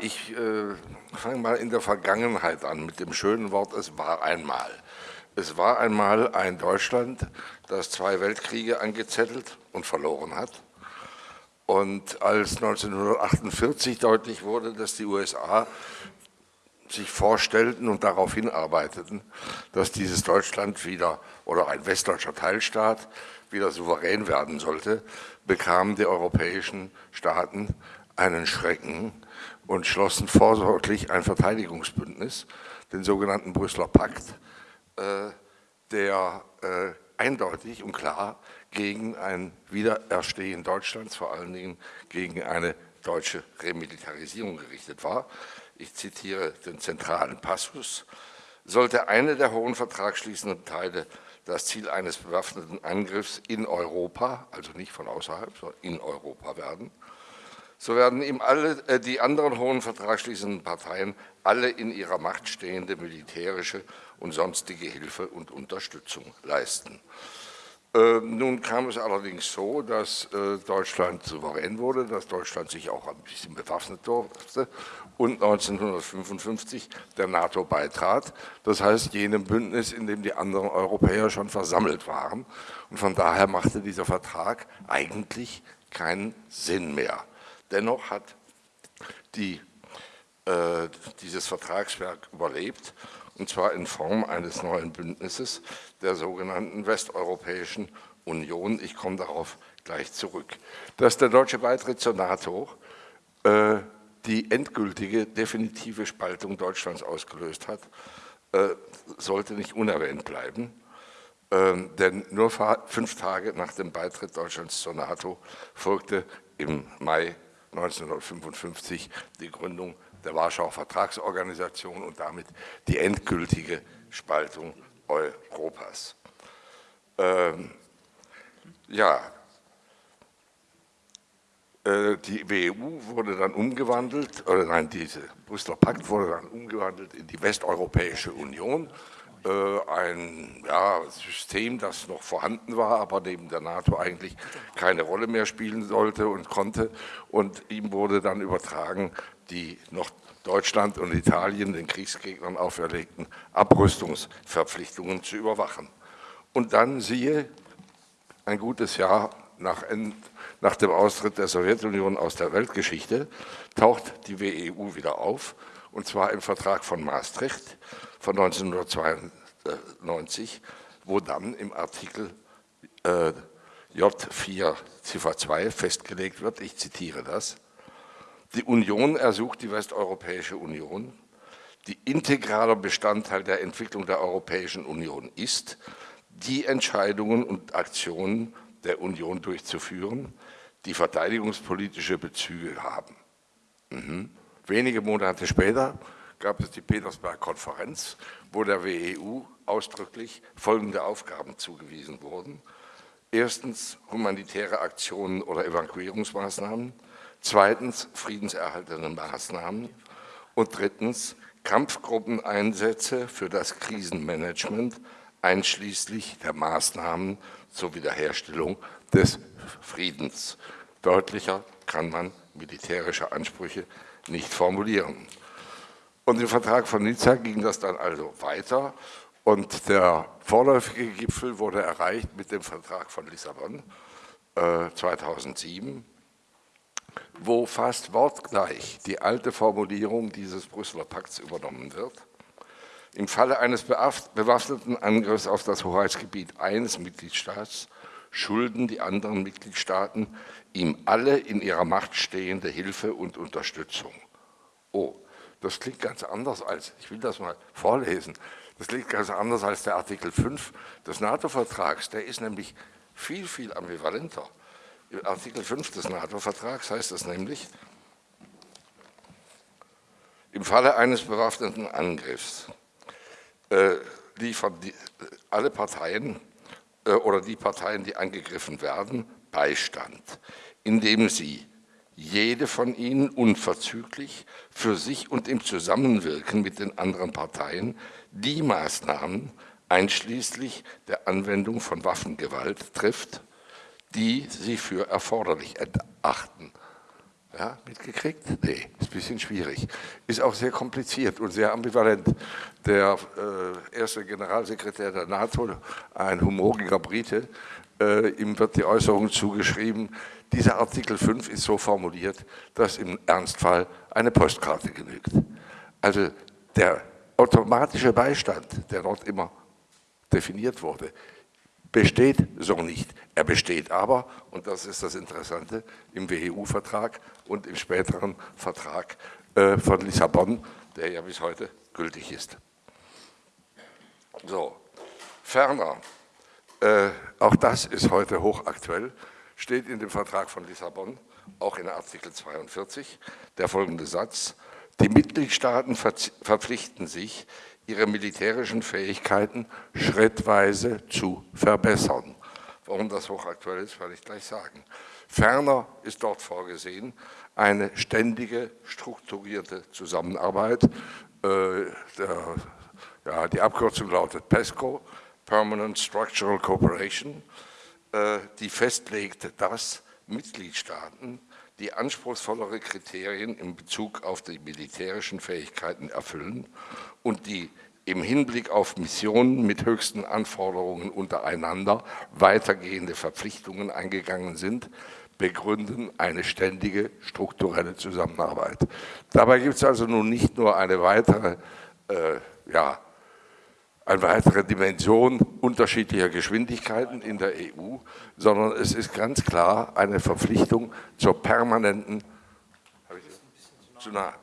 Ich äh, fange mal in der Vergangenheit an mit dem schönen Wort, es war einmal. Es war einmal ein Deutschland, das zwei Weltkriege angezettelt und verloren hat. Und als 1948 deutlich wurde, dass die USA sich vorstellten und darauf hinarbeiteten, dass dieses Deutschland wieder oder ein westdeutscher Teilstaat wieder souverän werden sollte, bekamen die europäischen Staaten einen Schrecken und schlossen vorsorglich ein Verteidigungsbündnis, den sogenannten Brüsseler Pakt, äh, der äh, eindeutig und klar gegen ein Wiedererstehen Deutschlands, vor allen Dingen gegen eine deutsche Remilitarisierung gerichtet war. Ich zitiere den zentralen Passus. Sollte eine der hohen vertragsschließenden Teile das Ziel eines bewaffneten Angriffs in Europa, also nicht von außerhalb, sondern in Europa werden, so werden ihm alle äh, die anderen hohen vertragsschließenden Parteien alle in ihrer Macht stehende militärische und sonstige Hilfe und Unterstützung leisten. Äh, nun kam es allerdings so, dass äh, Deutschland souverän wurde, dass Deutschland sich auch ein bisschen bewaffnet durfte und 1955 der NATO beitrat. Das heißt, jenem Bündnis, in dem die anderen Europäer schon versammelt waren. Und von daher machte dieser Vertrag eigentlich keinen Sinn mehr. Dennoch hat die, äh, dieses Vertragswerk überlebt, und zwar in Form eines neuen Bündnisses der sogenannten Westeuropäischen Union. Ich komme darauf gleich zurück. Dass der deutsche Beitritt zur NATO äh, die endgültige, definitive Spaltung Deutschlands ausgelöst hat, äh, sollte nicht unerwähnt bleiben. Ähm, denn nur fünf Tage nach dem Beitritt Deutschlands zur NATO folgte im Mai 1955 die Gründung der Warschauer Vertragsorganisation und damit die endgültige Spaltung Europas. Ähm, ja, äh, die WEU wurde dann umgewandelt, oder nein, dieser Brüsseler Pakt wurde dann umgewandelt in die Westeuropäische Union ein ja, System, das noch vorhanden war, aber neben der NATO eigentlich keine Rolle mehr spielen sollte und konnte. Und ihm wurde dann übertragen, die noch Deutschland und Italien den Kriegsgegnern auferlegten Abrüstungsverpflichtungen zu überwachen. Und dann siehe, ein gutes Jahr nach, nach dem Austritt der Sowjetunion aus der Weltgeschichte, taucht die WEU wieder auf, und zwar im Vertrag von Maastricht von 1992, wo dann im Artikel äh, J4 Ziffer 2 festgelegt wird, ich zitiere das, die Union ersucht die Westeuropäische Union, die integraler Bestandteil der Entwicklung der Europäischen Union ist, die Entscheidungen und Aktionen der Union durchzuführen, die verteidigungspolitische Bezüge haben. Mhm. Wenige Monate später gab es die Petersberg-Konferenz, wo der WEU ausdrücklich folgende Aufgaben zugewiesen wurden. Erstens humanitäre Aktionen oder Evakuierungsmaßnahmen, zweitens friedenserhaltende Maßnahmen und drittens Kampfgruppeneinsätze für das Krisenmanagement, einschließlich der Maßnahmen zur Wiederherstellung des Friedens. Deutlicher kann man militärische Ansprüche nicht formulieren. Und im Vertrag von Nizza ging das dann also weiter und der vorläufige Gipfel wurde erreicht mit dem Vertrag von Lissabon äh, 2007, wo fast wortgleich die alte Formulierung dieses Brüsseler Pakts übernommen wird. Im Falle eines bewaffneten Angriffs auf das Hoheitsgebiet eines Mitgliedstaats schulden die anderen Mitgliedstaaten ihm alle in ihrer Macht stehende Hilfe und Unterstützung. Oh, das klingt ganz anders als, ich will das mal vorlesen, das klingt ganz anders als der Artikel 5 des NATO-Vertrags. Der ist nämlich viel, viel ambivalenter. Im Artikel 5 des NATO-Vertrags heißt es nämlich, im Falle eines bewaffneten Angriffs äh, liefern die, alle Parteien äh, oder die Parteien, die angegriffen werden, Beistand, indem sie jede von ihnen unverzüglich für sich und im Zusammenwirken mit den anderen Parteien die Maßnahmen einschließlich der Anwendung von Waffengewalt trifft, die sie für erforderlich erachten. Ja, mitgekriegt? Nee, ist ein bisschen schwierig. Ist auch sehr kompliziert und sehr ambivalent. Der äh, erste Generalsekretär der NATO, ein humoriger Brite, äh, ihm wird die Äußerung zugeschrieben, dieser Artikel 5 ist so formuliert, dass im Ernstfall eine Postkarte genügt. Also der automatische Beistand, der dort immer definiert wurde, besteht so nicht. Er besteht aber, und das ist das Interessante, im WEU-Vertrag und im späteren Vertrag äh, von Lissabon, der ja bis heute gültig ist. So, ferner, äh, auch das ist heute hochaktuell, steht in dem Vertrag von Lissabon, auch in Artikel 42, der folgende Satz, die Mitgliedstaaten verpflichten sich, ihre militärischen Fähigkeiten schrittweise zu verbessern. Warum das hochaktuell ist, werde ich gleich sagen. Ferner ist dort vorgesehen eine ständige, strukturierte Zusammenarbeit. Äh, der, ja, die Abkürzung lautet PESCO, Permanent Structural Cooperation, äh, die festlegt, dass Mitgliedstaaten die anspruchsvollere Kriterien in Bezug auf die militärischen Fähigkeiten erfüllen und die im Hinblick auf Missionen mit höchsten Anforderungen untereinander weitergehende Verpflichtungen eingegangen sind, begründen eine ständige strukturelle Zusammenarbeit. Dabei gibt es also nun nicht nur eine weitere äh, ja, eine weitere Dimension unterschiedlicher Geschwindigkeiten in der EU, sondern es ist ganz klar eine Verpflichtung zur permanenten, zu nah,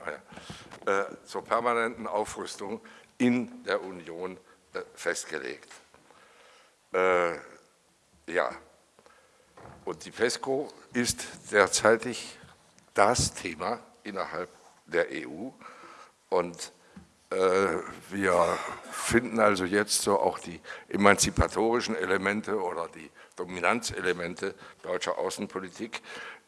ah äh, zur permanenten Aufrüstung in der Union äh, festgelegt. Äh, ja, und die PESCO ist derzeitig das Thema innerhalb der EU und wir finden also jetzt so auch die emanzipatorischen Elemente oder die Dominanzelemente deutscher Außenpolitik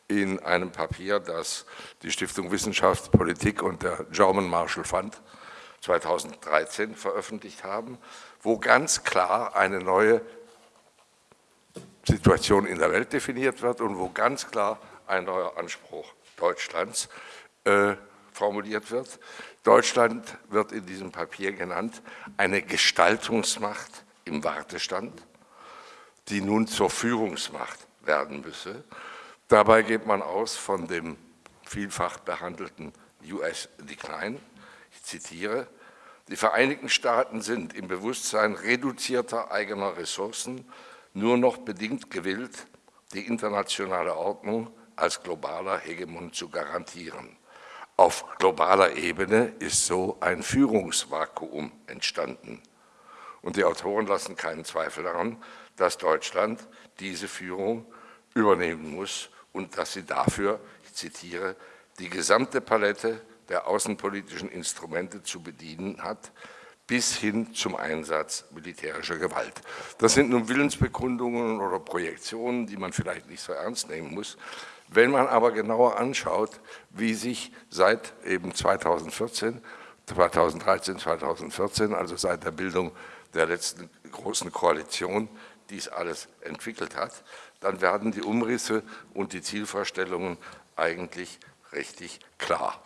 in einem Papier, das die Stiftung Wissenschaft, Politik und der German Marshall Fund 2013 veröffentlicht haben, wo ganz klar eine neue Situation in der Welt definiert wird und wo ganz klar ein neuer Anspruch Deutschlands äh, formuliert wird. Deutschland wird in diesem Papier genannt eine Gestaltungsmacht im Wartestand, die nun zur Führungsmacht werden müsse. Dabei geht man aus von dem vielfach behandelten US-Decline. Ich zitiere, die Vereinigten Staaten sind im Bewusstsein reduzierter eigener Ressourcen nur noch bedingt gewillt, die internationale Ordnung als globaler Hegemon zu garantieren. Auf globaler Ebene ist so ein Führungsvakuum entstanden. Und die Autoren lassen keinen Zweifel daran, dass Deutschland diese Führung übernehmen muss und dass sie dafür, ich zitiere, die gesamte Palette der außenpolitischen Instrumente zu bedienen hat, bis hin zum Einsatz militärischer Gewalt. Das sind nun Willensbekundungen oder Projektionen, die man vielleicht nicht so ernst nehmen muss. Wenn man aber genauer anschaut, wie sich seit eben 2014, 2013, 2014, also seit der Bildung der letzten großen Koalition, dies alles entwickelt hat, dann werden die Umrisse und die Zielvorstellungen eigentlich richtig klar.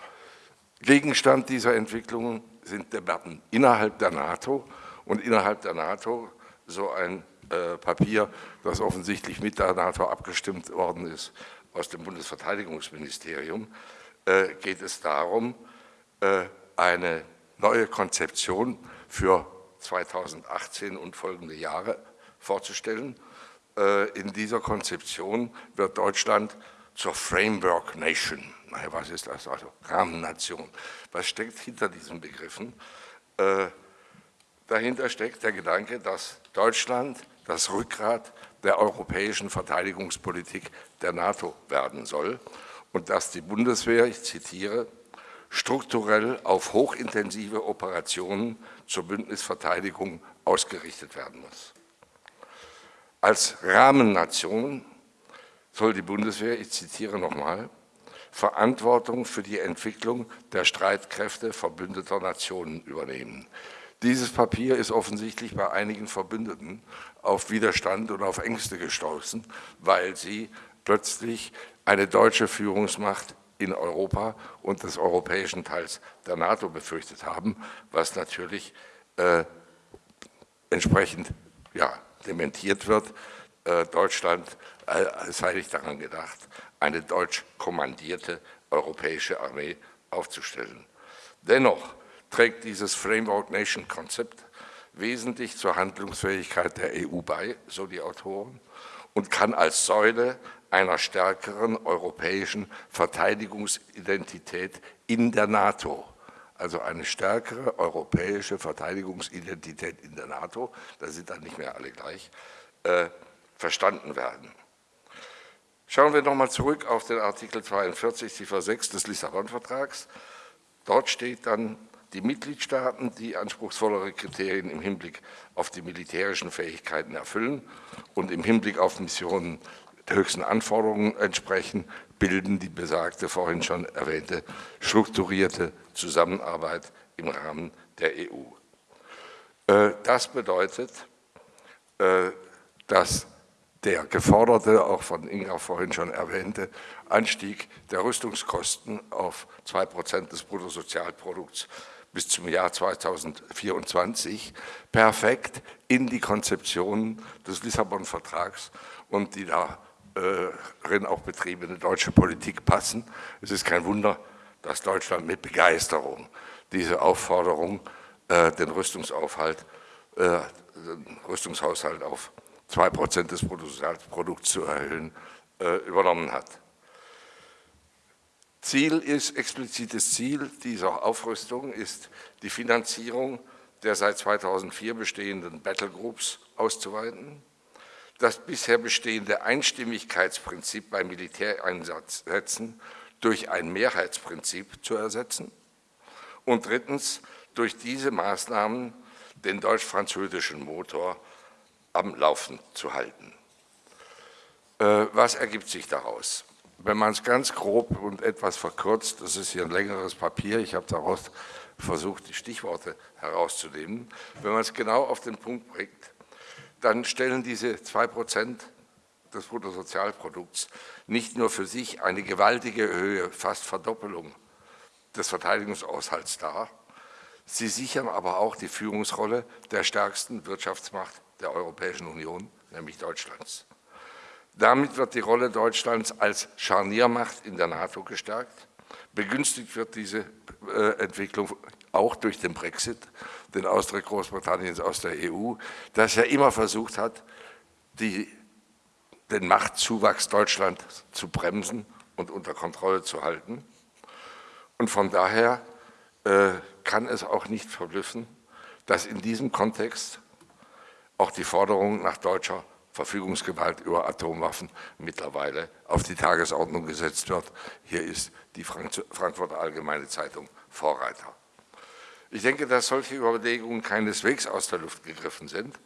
Gegenstand dieser Entwicklungen sind Debatten innerhalb der NATO und innerhalb der NATO so ein äh, Papier, das offensichtlich mit der NATO abgestimmt worden ist, aus dem Bundesverteidigungsministerium, äh, geht es darum, äh, eine neue Konzeption für 2018 und folgende Jahre vorzustellen. Äh, in dieser Konzeption wird Deutschland zur Framework Nation. Naja, was ist das? Also Rahmennation. Was steckt hinter diesen Begriffen? Dahinter steckt der Gedanke, dass Deutschland das Rückgrat der europäischen Verteidigungspolitik der NATO werden soll und dass die Bundeswehr, ich zitiere, strukturell auf hochintensive Operationen zur Bündnisverteidigung ausgerichtet werden muss. Als Rahmennation soll die Bundeswehr, ich zitiere nochmal, Verantwortung für die Entwicklung der Streitkräfte verbündeter Nationen übernehmen. Dieses Papier ist offensichtlich bei einigen Verbündeten auf Widerstand und auf Ängste gestoßen, weil sie plötzlich eine deutsche Führungsmacht in Europa und des europäischen Teils der NATO befürchtet haben, was natürlich äh, entsprechend ja, dementiert wird. Äh, Deutschland äh, sei nicht daran gedacht, eine deutsch kommandierte europäische Armee aufzustellen. Dennoch trägt dieses Framework Nation Konzept wesentlich zur Handlungsfähigkeit der EU bei, so die Autoren, und kann als Säule einer stärkeren europäischen Verteidigungsidentität in der NATO, also eine stärkere europäische Verteidigungsidentität in der NATO, da sind dann nicht mehr alle gleich, äh, verstanden werden. Schauen wir nochmal zurück auf den Artikel 42, Ziffer 6 des Lissabon-Vertrags. Dort steht dann, die Mitgliedstaaten, die anspruchsvollere Kriterien im Hinblick auf die militärischen Fähigkeiten erfüllen und im Hinblick auf Missionen der höchsten Anforderungen entsprechen, bilden die besagte, vorhin schon erwähnte, strukturierte Zusammenarbeit im Rahmen der EU. Äh, das bedeutet, äh, dass der geforderte, auch von Inga vorhin schon erwähnte, Anstieg der Rüstungskosten auf 2% des Bruttosozialprodukts bis zum Jahr 2024 perfekt in die Konzeption des Lissabon-Vertrags und die darin auch betriebene deutsche Politik passen. Es ist kein Wunder, dass Deutschland mit Begeisterung diese Aufforderung, äh, den Rüstungsaufhalt, äh, den Rüstungshaushalt auf 2% des Bruttosozialprodukts zu erhöhen, äh, übernommen hat. Ziel ist, explizites Ziel dieser Aufrüstung ist die Finanzierung der seit 2004 bestehenden Battlegroups auszuweiten, das bisher bestehende Einstimmigkeitsprinzip bei Militäreinsätzen durch ein Mehrheitsprinzip zu ersetzen und drittens durch diese Maßnahmen den deutsch-französischen Motor am Laufen zu halten. Äh, was ergibt sich daraus? Wenn man es ganz grob und etwas verkürzt, das ist hier ein längeres Papier, ich habe daraus versucht, die Stichworte herauszunehmen. Wenn man es genau auf den Punkt bringt, dann stellen diese 2 Prozent des Bruttosozialprodukts nicht nur für sich eine gewaltige Höhe, fast Verdoppelung des Verteidigungsaushalts dar, sie sichern aber auch die Führungsrolle der stärksten Wirtschaftsmacht der Europäischen Union, nämlich Deutschlands. Damit wird die Rolle Deutschlands als Scharniermacht in der NATO gestärkt. Begünstigt wird diese äh, Entwicklung auch durch den Brexit, den Austritt Großbritanniens aus der EU, das ja immer versucht hat, die, den Machtzuwachs Deutschlands zu bremsen und unter Kontrolle zu halten. Und von daher äh, kann es auch nicht verblüffen, dass in diesem Kontext auch die Forderung nach deutscher Verfügungsgewalt über Atomwaffen mittlerweile auf die Tagesordnung gesetzt wird. Hier ist die Frankfurter Allgemeine Zeitung Vorreiter. Ich denke, dass solche Überlegungen keineswegs aus der Luft gegriffen sind,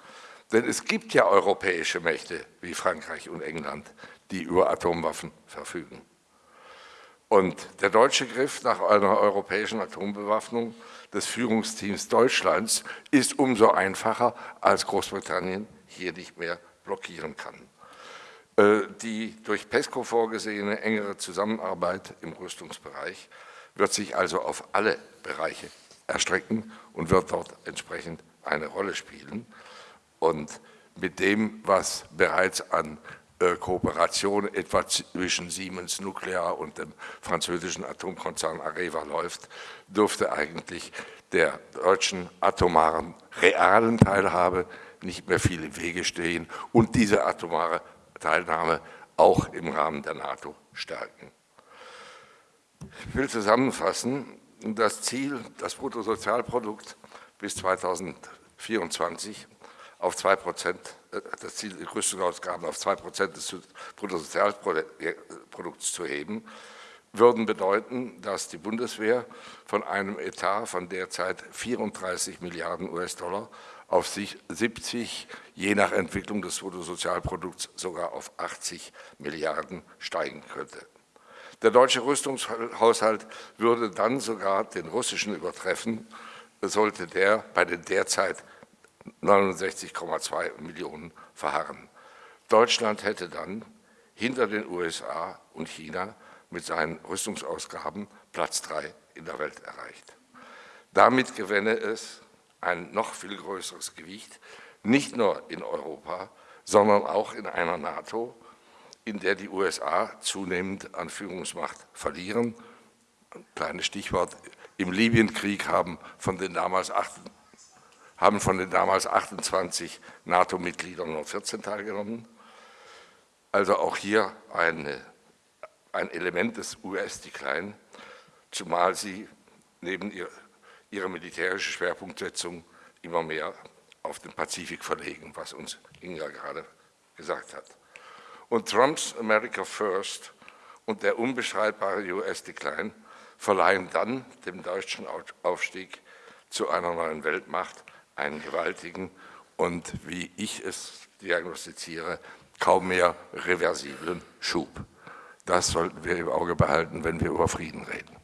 denn es gibt ja europäische Mächte wie Frankreich und England, die über Atomwaffen verfügen. Und der deutsche Griff nach einer europäischen Atombewaffnung des Führungsteams Deutschlands ist umso einfacher, als Großbritannien hier nicht mehr blockieren kann. Äh, die durch PESCO vorgesehene engere Zusammenarbeit im Rüstungsbereich wird sich also auf alle Bereiche erstrecken und wird dort entsprechend eine Rolle spielen. Und mit dem, was bereits an äh, Kooperation etwa zwischen Siemens Nuclear und dem französischen Atomkonzern Areva läuft, dürfte eigentlich der deutschen atomaren realen Teilhabe nicht mehr viel im Wege stehen und diese atomare Teilnahme auch im Rahmen der NATO stärken. Ich will zusammenfassen, das Ziel, das Bruttosozialprodukt bis 2024 auf 2 Prozent, äh, das Ziel, die Rüstungsausgaben auf 2 Prozent des Bruttosozialprodukts zu heben, würden bedeuten, dass die Bundeswehr von einem Etat von derzeit 34 Milliarden US-Dollar auf 70, je nach Entwicklung des Bruttosozialprodukts sogar auf 80 Milliarden steigen könnte. Der deutsche Rüstungshaushalt würde dann sogar den russischen übertreffen, sollte der bei den derzeit 69,2 Millionen verharren. Deutschland hätte dann hinter den USA und China mit seinen Rüstungsausgaben Platz 3 in der Welt erreicht. Damit gewinne es ein noch viel größeres Gewicht, nicht nur in Europa, sondern auch in einer NATO, in der die USA zunehmend an Führungsmacht verlieren. Ein kleines Stichwort, im Libyenkrieg haben von den damals, acht, haben von den damals 28 NATO-Mitgliedern nur 14 teilgenommen. Also auch hier eine, ein Element des US-Decline, zumal sie neben ihr, ihrer militärischen Schwerpunktsetzung immer mehr auf den Pazifik verlegen, was uns Inga gerade gesagt hat. Und Trumps America First und der unbeschreibare US-Decline verleihen dann dem deutschen Aufstieg zu einer neuen Weltmacht einen gewaltigen und, wie ich es diagnostiziere, kaum mehr reversiblen Schub. Das sollten wir im Auge behalten, wenn wir über Frieden reden.